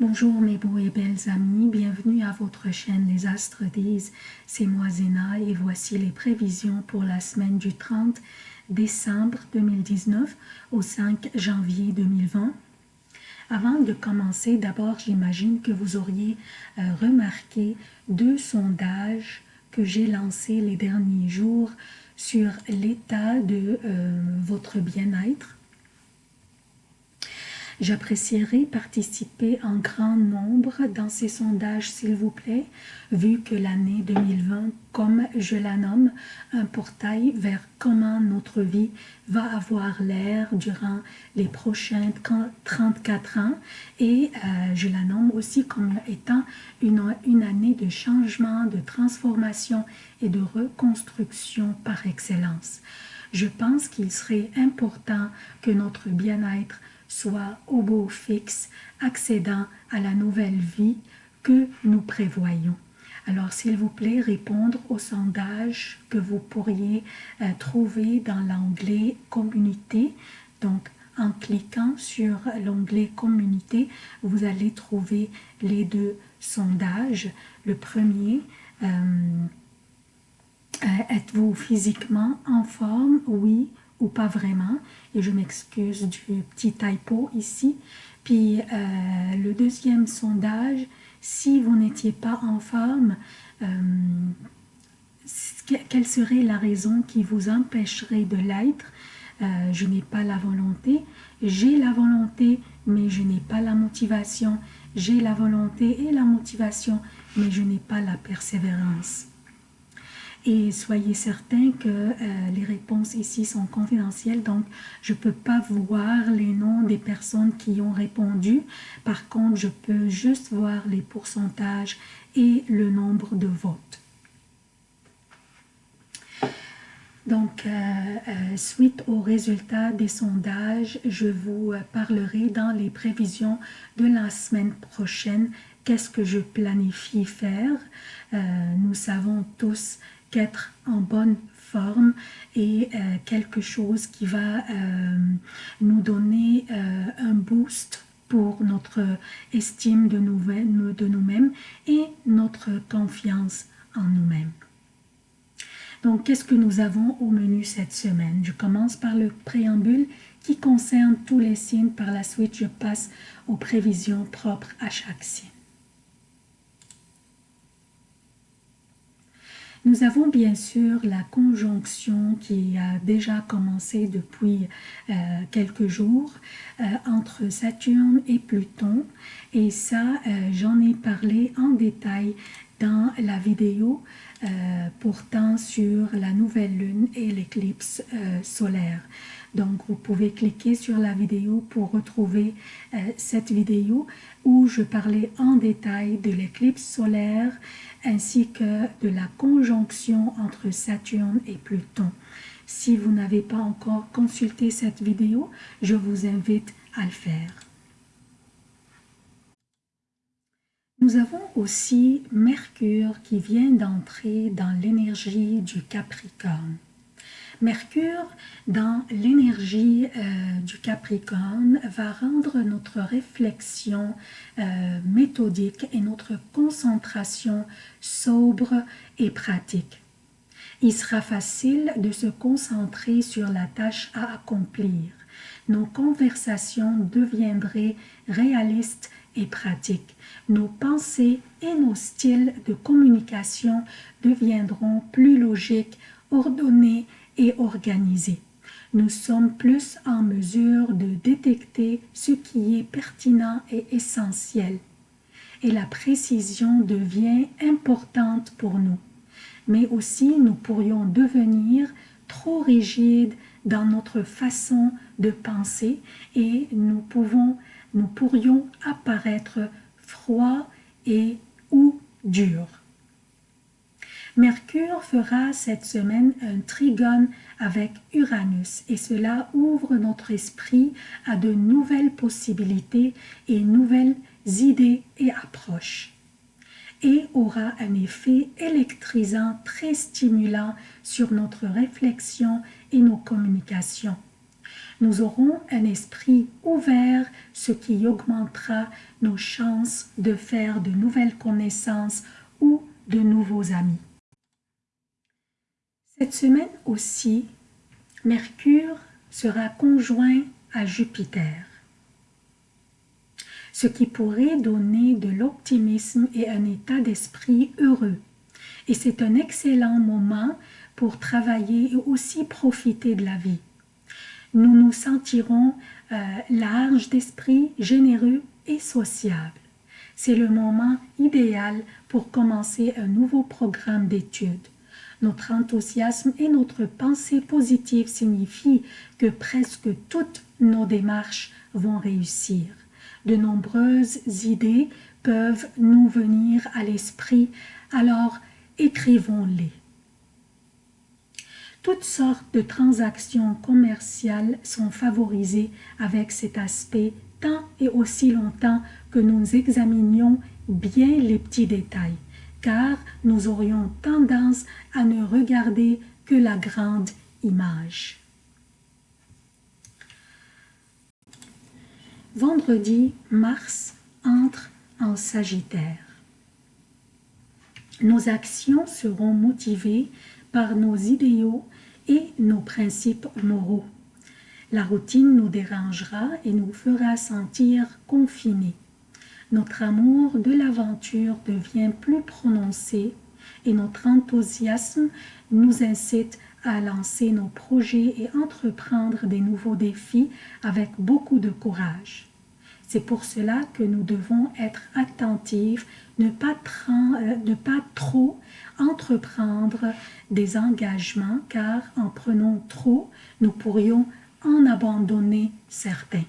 Bonjour mes beaux et belles amis, bienvenue à votre chaîne Les Astres disent, c'est moi Zéna et voici les prévisions pour la semaine du 30 décembre 2019 au 5 janvier 2020. Avant de commencer, d'abord j'imagine que vous auriez euh, remarqué deux sondages que j'ai lancés les derniers jours sur l'état de euh, votre bien-être J'apprécierais participer en grand nombre dans ces sondages, s'il vous plaît, vu que l'année 2020, comme je la nomme, un portail vers comment notre vie va avoir l'air durant les prochains 34 ans et euh, je la nomme aussi comme étant une, une année de changement, de transformation et de reconstruction par excellence. Je pense qu'il serait important que notre bien-être soit au beau fixe, accédant à la nouvelle vie que nous prévoyons. Alors, s'il vous plaît, répondre au sondage que vous pourriez euh, trouver dans l'onglet « Communauté ». Donc, en cliquant sur l'onglet « Communauté », vous allez trouver les deux sondages. Le premier, euh, euh, êtes-vous physiquement en forme? Oui pas vraiment. Et je m'excuse du petit typo ici. Puis euh, le deuxième sondage, si vous n'étiez pas en forme, euh, quelle serait la raison qui vous empêcherait de l'être? Euh, Je n'ai pas la volonté. J'ai la volonté, mais je n'ai pas la motivation. J'ai la volonté et la motivation, mais je n'ai pas la persévérance. Et soyez certains que euh, les réponses ici sont confidentielles, donc je ne peux pas voir les noms des personnes qui ont répondu. Par contre, je peux juste voir les pourcentages et le nombre de votes. Donc, euh, euh, suite aux résultats des sondages, je vous parlerai dans les prévisions de la semaine prochaine qu'est-ce que je planifie faire? nous savons tous qu'être en bonne forme et euh, quelque chose qui va euh, nous donner euh, un boost pour notre estime de nous-mêmes et notre confiance en nous-mêmes. Donc, qu'est-ce que nous avons au menu cette semaine? Je commence par le préambule qui concerne tous les signes. Par la suite, je passe aux prévisions propres à chaque signe. Nous avons bien sûr la conjonction qui a déjà commencé depuis euh, quelques jours euh, entre Saturne et Pluton. Et ça euh, j'en ai parlé en détail dans la vidéo portant sur la nouvelle lune et l'éclipse solaire. Donc, vous pouvez cliquer sur la vidéo pour retrouver cette vidéo où je parlais en détail de l'éclipse solaire ainsi que de la conjonction entre Saturne et Pluton. Si vous n'avez pas encore consulté cette vidéo, je vous invite à le faire. Nous avons aussi Mercure qui vient d'entrer dans l'énergie du Capricorne. Mercure, dans l'énergie euh, du Capricorne, va rendre notre réflexion euh, méthodique et notre concentration sobre et pratique. Il sera facile de se concentrer sur la tâche à accomplir. Nos conversations deviendraient réalistes et pratiques. Nos pensées et nos styles de communication deviendront plus logiques, ordonnés et organisé. Nous sommes plus en mesure de détecter ce qui est pertinent et essentiel. Et la précision devient importante pour nous. Mais aussi, nous pourrions devenir trop rigides dans notre façon de penser et nous, pouvons, nous pourrions apparaître froids et ou durs. Mercure fera cette semaine un trigone avec Uranus et cela ouvre notre esprit à de nouvelles possibilités et nouvelles idées et approches et aura un effet électrisant très stimulant sur notre réflexion et nos communications. Nous aurons un esprit ouvert, ce qui augmentera nos chances de faire de nouvelles connaissances ou de nouveaux amis. Cette semaine aussi, Mercure sera conjoint à Jupiter, ce qui pourrait donner de l'optimisme et un état d'esprit heureux. Et c'est un excellent moment pour travailler et aussi profiter de la vie. Nous nous sentirons euh, larges d'esprit, généreux et sociables. C'est le moment idéal pour commencer un nouveau programme d'études. Notre enthousiasme et notre pensée positive signifient que presque toutes nos démarches vont réussir. De nombreuses idées peuvent nous venir à l'esprit, alors écrivons-les. Toutes sortes de transactions commerciales sont favorisées avec cet aspect tant et aussi longtemps que nous examinions bien les petits détails car nous aurions tendance à ne regarder que la grande image. Vendredi, Mars entre en Sagittaire. Nos actions seront motivées par nos idéaux et nos principes moraux. La routine nous dérangera et nous fera sentir confinés notre amour de l'aventure devient plus prononcé et notre enthousiasme nous incite à lancer nos projets et entreprendre des nouveaux défis avec beaucoup de courage. C'est pour cela que nous devons être attentifs, ne pas, euh, pas trop entreprendre des engagements, car en prenant trop, nous pourrions en abandonner certains.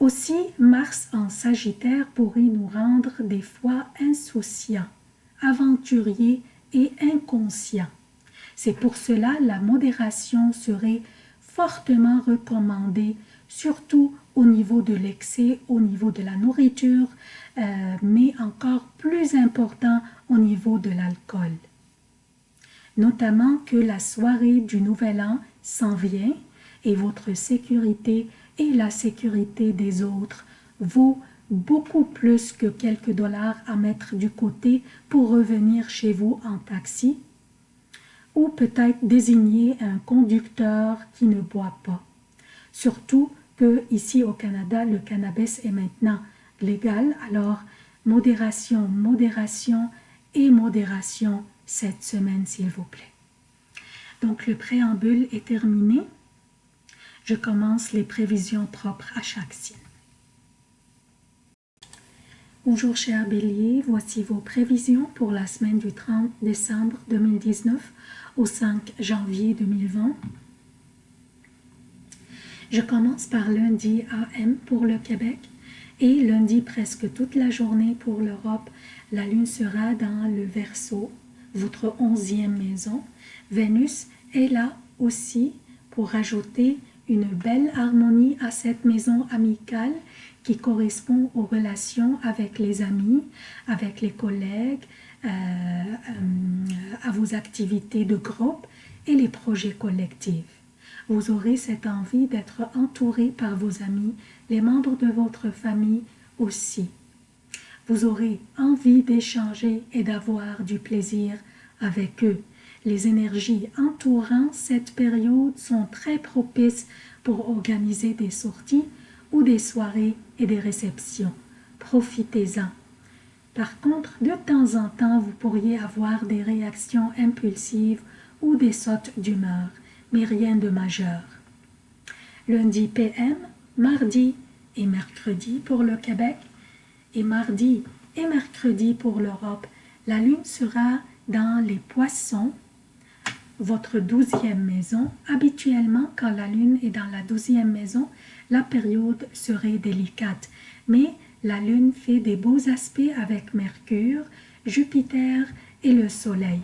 Aussi, Mars en Sagittaire pourrait nous rendre des fois insouciants, aventuriers et inconscients. C'est pour cela la modération serait fortement recommandée, surtout au niveau de l'excès, au niveau de la nourriture, euh, mais encore plus important au niveau de l'alcool. Notamment que la soirée du Nouvel An s'en vient et votre sécurité et la sécurité des autres vaut beaucoup plus que quelques dollars à mettre du côté pour revenir chez vous en taxi ou peut-être désigner un conducteur qui ne boit pas. Surtout que ici au Canada, le cannabis est maintenant légal, alors modération, modération et modération cette semaine s'il vous plaît. Donc le préambule est terminé je commence les prévisions propres à chaque signe. Bonjour chers béliers, voici vos prévisions pour la semaine du 30 décembre 2019 au 5 janvier 2020. Je commence par lundi AM pour le Québec et lundi presque toute la journée pour l'Europe. La lune sera dans le Verseau, votre onzième maison. Vénus est là aussi pour ajouter une belle harmonie à cette maison amicale qui correspond aux relations avec les amis, avec les collègues, euh, euh, à vos activités de groupe et les projets collectifs. Vous aurez cette envie d'être entouré par vos amis, les membres de votre famille aussi. Vous aurez envie d'échanger et d'avoir du plaisir avec eux. Les énergies entourant cette période sont très propices pour organiser des sorties ou des soirées et des réceptions. Profitez-en. Par contre, de temps en temps, vous pourriez avoir des réactions impulsives ou des sautes d'humeur, mais rien de majeur. Lundi PM, mardi et mercredi pour le Québec et mardi et mercredi pour l'Europe, la lune sera dans les poissons votre douzième maison. Habituellement, quand la lune est dans la douzième maison, la période serait délicate. Mais la lune fait des beaux aspects avec Mercure, Jupiter et le Soleil.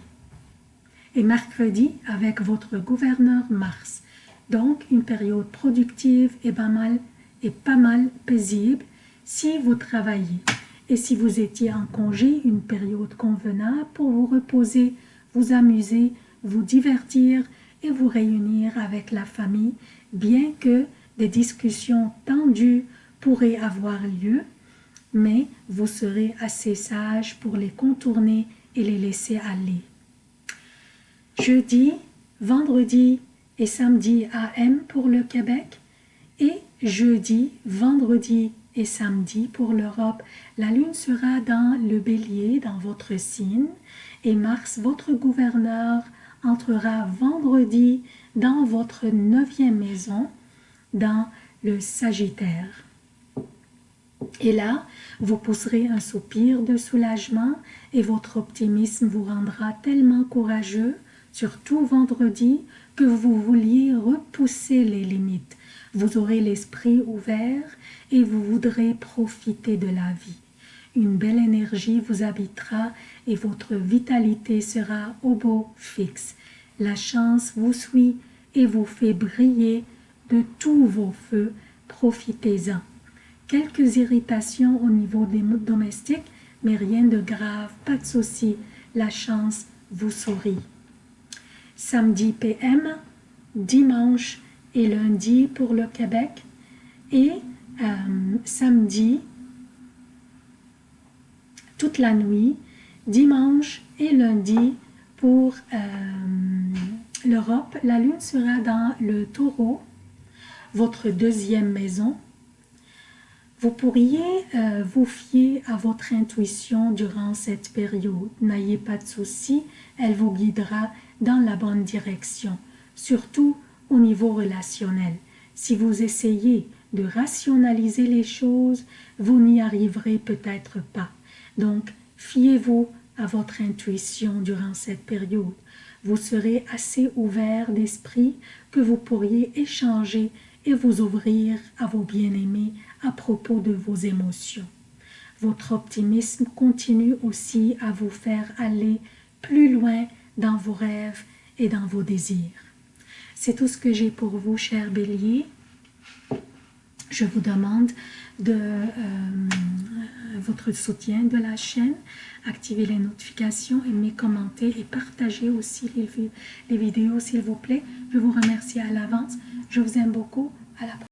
Et mercredi avec votre gouverneur Mars. Donc, une période productive et pas mal, paisible si vous travaillez. Et si vous étiez en congé, une période convenable pour vous reposer, vous amuser, vous divertir et vous réunir avec la famille, bien que des discussions tendues pourraient avoir lieu, mais vous serez assez sage pour les contourner et les laisser aller. Jeudi, vendredi et samedi AM pour le Québec et jeudi, vendredi et samedi pour l'Europe. La lune sera dans le bélier, dans votre signe, et Mars, votre gouverneur, entrera vendredi dans votre neuvième maison, dans le Sagittaire. Et là, vous pousserez un soupir de soulagement et votre optimisme vous rendra tellement courageux, surtout vendredi, que vous vouliez repousser les limites. Vous aurez l'esprit ouvert et vous voudrez profiter de la vie. Une belle énergie vous habitera et votre vitalité sera au beau fixe. La chance vous suit et vous fait briller de tous vos feux. Profitez-en. Quelques irritations au niveau des domestiques, mais rien de grave, pas de souci. La chance vous sourit. Samedi PM, dimanche et lundi pour le Québec et euh, samedi toute la nuit, dimanche et lundi pour euh, l'Europe. La lune sera dans le taureau, votre deuxième maison. Vous pourriez euh, vous fier à votre intuition durant cette période. N'ayez pas de soucis, elle vous guidera dans la bonne direction, surtout au niveau relationnel. Si vous essayez de rationaliser les choses, vous n'y arriverez peut-être pas. Donc, fiez-vous à votre intuition durant cette période. Vous serez assez ouvert d'esprit que vous pourriez échanger et vous ouvrir à vos bien-aimés à propos de vos émotions. Votre optimisme continue aussi à vous faire aller plus loin dans vos rêves et dans vos désirs. C'est tout ce que j'ai pour vous, cher Bélier. Je vous demande de euh, votre soutien de la chaîne, activez les notifications, aimez, commentez et partagez aussi les, les vidéos s'il vous plaît. Je vous remercie à l'avance. Je vous aime beaucoup. À la prochaine.